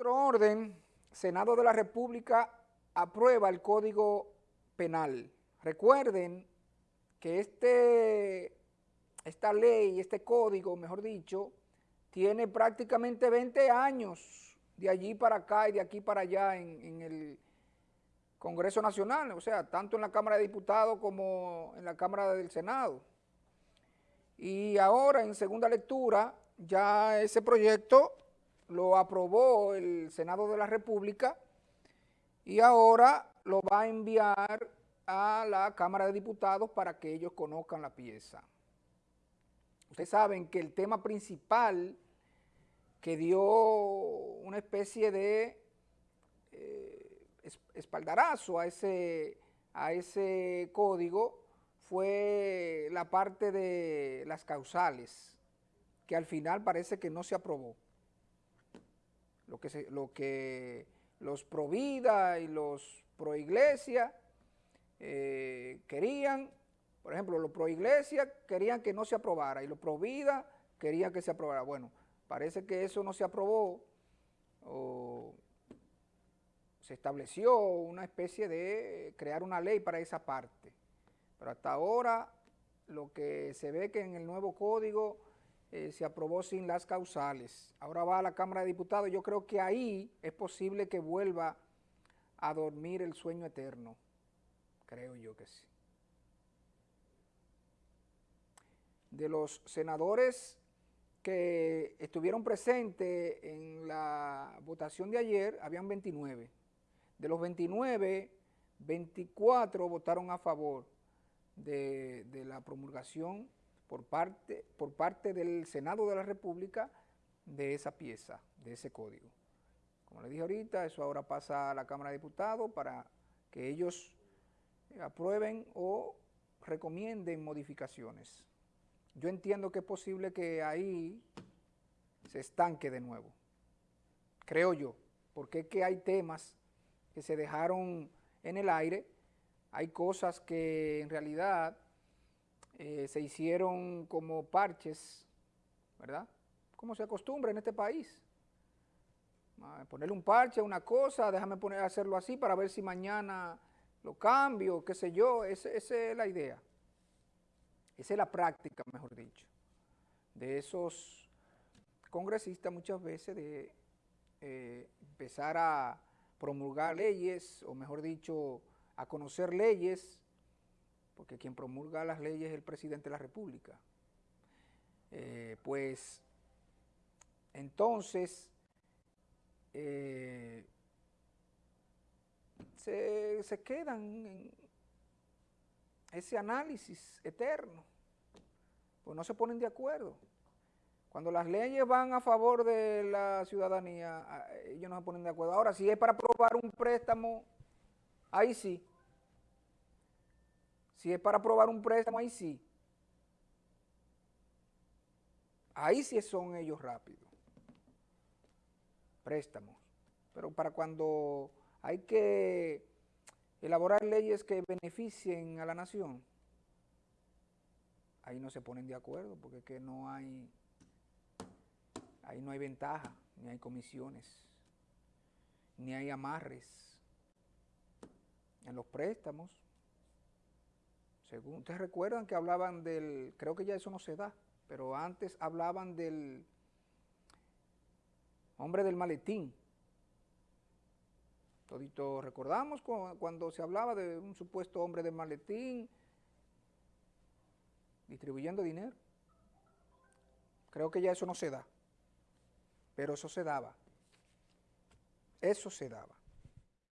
otro orden, Senado de la República aprueba el Código Penal. Recuerden que este, esta ley, este código, mejor dicho, tiene prácticamente 20 años de allí para acá y de aquí para allá en, en el Congreso Nacional, o sea, tanto en la Cámara de Diputados como en la Cámara del Senado. Y ahora, en segunda lectura, ya ese proyecto lo aprobó el Senado de la República y ahora lo va a enviar a la Cámara de Diputados para que ellos conozcan la pieza. Ustedes saben que el tema principal que dio una especie de eh, espaldarazo a ese, a ese código fue la parte de las causales, que al final parece que no se aprobó lo que, lo que los pro vida y los pro iglesia eh, querían, por ejemplo, los pro iglesia querían que no se aprobara y los pro vida querían que se aprobara. Bueno, parece que eso no se aprobó o se estableció una especie de crear una ley para esa parte. Pero hasta ahora lo que se ve que en el nuevo código eh, se aprobó sin las causales. Ahora va a la Cámara de Diputados. Yo creo que ahí es posible que vuelva a dormir el sueño eterno. Creo yo que sí. De los senadores que estuvieron presentes en la votación de ayer, habían 29. De los 29, 24 votaron a favor de, de la promulgación por parte, por parte del Senado de la República de esa pieza, de ese código. Como le dije ahorita, eso ahora pasa a la Cámara de Diputados para que ellos aprueben o recomienden modificaciones. Yo entiendo que es posible que ahí se estanque de nuevo, creo yo, porque es que hay temas que se dejaron en el aire, hay cosas que en realidad eh, se hicieron como parches, ¿verdad? Como se acostumbra en este país. Ponerle un parche a una cosa, déjame poner, hacerlo así para ver si mañana lo cambio, qué sé yo, esa es la idea. Esa es la práctica, mejor dicho, de esos congresistas muchas veces de eh, empezar a promulgar leyes, o mejor dicho, a conocer leyes porque quien promulga las leyes es el presidente de la República. Eh, pues, entonces, eh, se, se quedan en ese análisis eterno, pues no se ponen de acuerdo. Cuando las leyes van a favor de la ciudadanía, ellos no se ponen de acuerdo. Ahora, si es para aprobar un préstamo, ahí sí. Si es para aprobar un préstamo, ahí sí. Ahí sí son ellos rápidos. Préstamos. Pero para cuando hay que elaborar leyes que beneficien a la nación, ahí no se ponen de acuerdo porque es que no hay, ahí no hay ventaja, ni hay comisiones, ni hay amarres en los préstamos. Según, ustedes recuerdan que hablaban del, creo que ya eso no se da, pero antes hablaban del hombre del maletín. Todito recordamos cuando se hablaba de un supuesto hombre del maletín distribuyendo dinero. Creo que ya eso no se da, pero eso se daba. Eso se daba.